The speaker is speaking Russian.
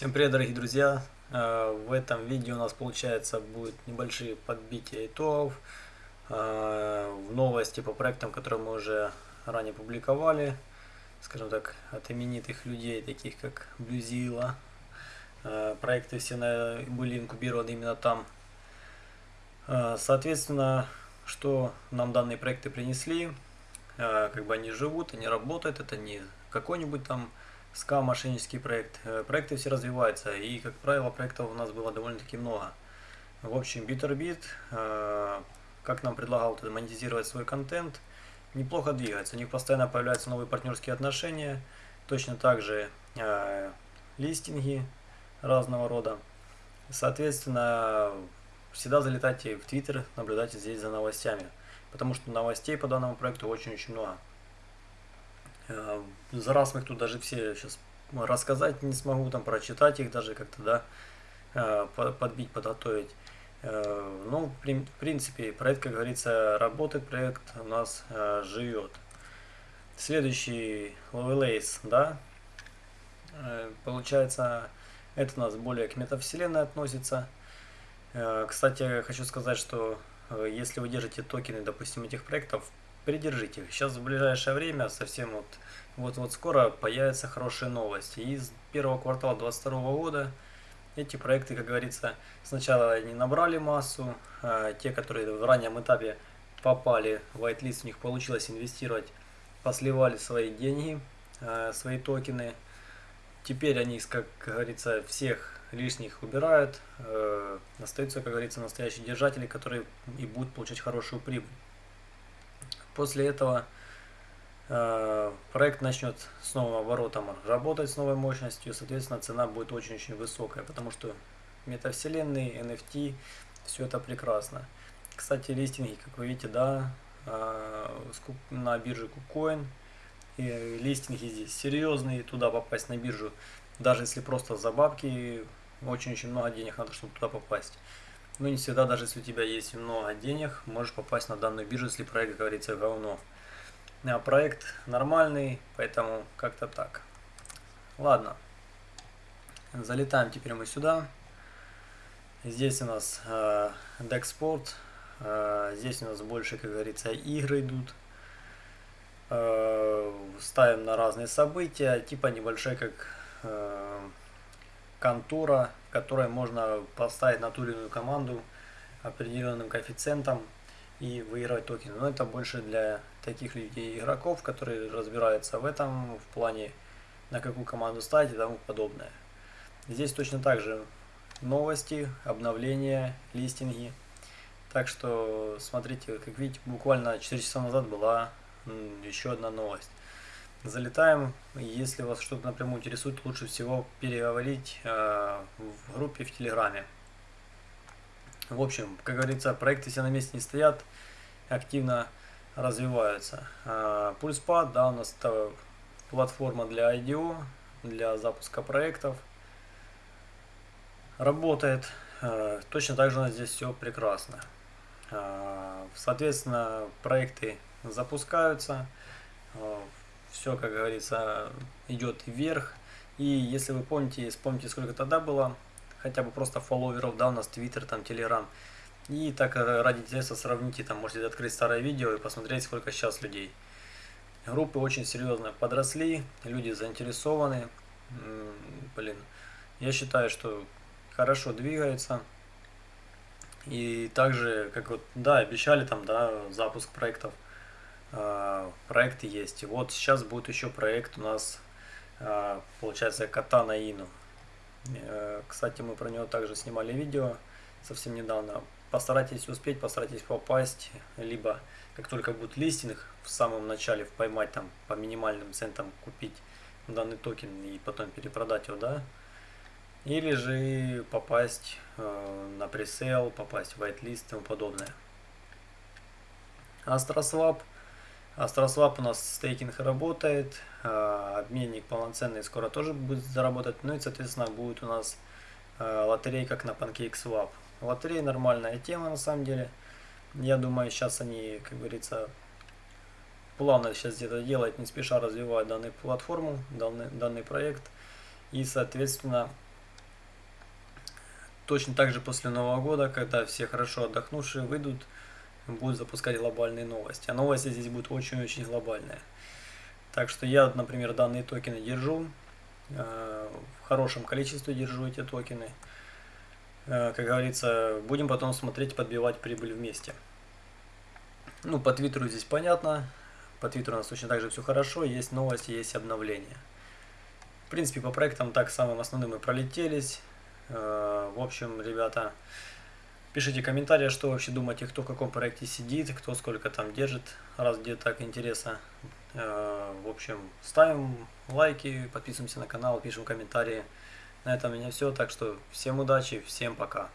Всем привет, дорогие друзья! Э, в этом видео у нас получается будет небольшие подбития итогов э, в новости по проектам, которые мы уже ранее публиковали, скажем так, от именитых людей, таких как Блюзила. Э, проекты все были инкубированы именно там. Соответственно, что нам данные проекты принесли, как бы они живут, они работают, это не какой-нибудь там СКА мошеннический проект. Э, проекты все развиваются, и, как правило, проектов у нас было довольно-таки много. В общем, BitterBit, э, как нам предлагал монетизировать свой контент, неплохо двигается. У них постоянно появляются новые партнерские отношения, точно так же э, листинги разного рода. Соответственно, всегда залетайте в Твиттер, наблюдайте здесь за новостями, потому что новостей по данному проекту очень-очень много. Э, за раз мы их тут даже все сейчас рассказать не смогу, там прочитать их даже как-то, да, э, подбить, подготовить. Э, ну, в принципе, проект, как говорится, работает, проект у нас живет. Следующий Lovelace, да, получается, это у нас более к метавселенной относится. Кстати, хочу сказать, что если вы держите токены, допустим, этих проектов, придержите их. Сейчас в ближайшее время, совсем вот, вот, вот скоро появятся хорошие новости. Из первого квартала 2022 года эти проекты, как говорится, сначала они набрали массу, а те, которые в раннем этапе попали в whitelist, у них получилось инвестировать, посливали свои деньги, а, свои токены. Теперь они, как говорится, всех лишних убирают, э, остаются, как говорится, настоящие держатели, которые и будут получать хорошую прибыль. После этого э, проект начнет с новым оборотом работать с новой мощностью, соответственно цена будет очень-очень высокая, потому что метавселенные, NFT, все это прекрасно. Кстати, листинги, как вы видите, да, э, на бирже KuCoin, и листинги здесь серьезные, туда попасть на биржу, даже если просто за бабки, очень-очень много денег надо, чтобы туда попасть. Ну, не всегда, даже если у тебя есть много денег, можешь попасть на данную биржу, если проект, говорится, говно. А проект нормальный, поэтому как-то так. Ладно. Залетаем теперь мы сюда. Здесь у нас э, Dexport. Э, здесь у нас больше, как говорится, игры идут. Э, ставим на разные события. Типа небольшой, как э, контора, в можно поставить на ту или иную команду определенным коэффициентом и выигрывать токены. Но это больше для таких людей, игроков, которые разбираются в этом, в плане на какую команду ставить и тому подобное. Здесь точно так же новости, обновления, листинги. Так что смотрите, как видите, буквально 4 часа назад была еще одна новость. Залетаем. Если вас что-то напрямую интересует, лучше всего переговорить э, в группе в Телеграме. В общем, как говорится, проекты все на месте не стоят, активно развиваются. Э, Пульспад, да, у нас это платформа для IDO, для запуска проектов. Работает. Э, точно так же у нас здесь все прекрасно. Э, соответственно, проекты запускаются. Э, все, как говорится, идет вверх. И если вы помните, вспомните, сколько тогда было, хотя бы просто фолловеров, да, у нас Твиттер, там, Телеграм. И так ради интереса сравните, там, можете открыть старое видео и посмотреть, сколько сейчас людей. Группы очень серьезно подросли, люди заинтересованы. Блин, я считаю, что хорошо двигается. И также, как вот, да, обещали там, да, запуск проектов. А, проекты есть. И вот сейчас будет еще проект у нас, а, получается, кота на Ину. Э, кстати, мы про него также снимали видео совсем недавно. Постарайтесь успеть, постарайтесь попасть, либо как только будет листинг, в самом начале поймать там по минимальным центам купить данный токен и потом перепродать его, да, или же попасть э, на presale, попасть в whitelist и тому подобное. AstroSwap AstroSwap у нас стейкинг работает, а, обменник полноценный скоро тоже будет заработать, ну и соответственно будет у нас а, лотерей как на PancakeSwap. Лотерея нормальная тема на самом деле. Я думаю сейчас они, как говорится, плавно сейчас где-то делают, не спеша развивают данную платформу, данный, данный проект. И соответственно точно так же после Нового года, когда все хорошо отдохнувшие выйдут, будут запускать глобальные новости. А новости здесь будут очень-очень глобальные. Так что я, например, данные токены держу, э, в хорошем количестве держу эти токены. Э, как говорится, будем потом смотреть, подбивать прибыль вместе. Ну, по Твиттеру здесь понятно. По Твиттеру у нас точно так же все хорошо, есть новости, есть обновления. В принципе, по проектам так самым основным мы пролетелись. Э, в общем, ребята, пишите комментарии, что вообще думаете, кто в каком проекте сидит, кто сколько там держит, раз где так интересно. Э, в общем, ставим лайки, подписываемся на канал, пишем комментарии. На этом у меня все, так что всем удачи, всем пока.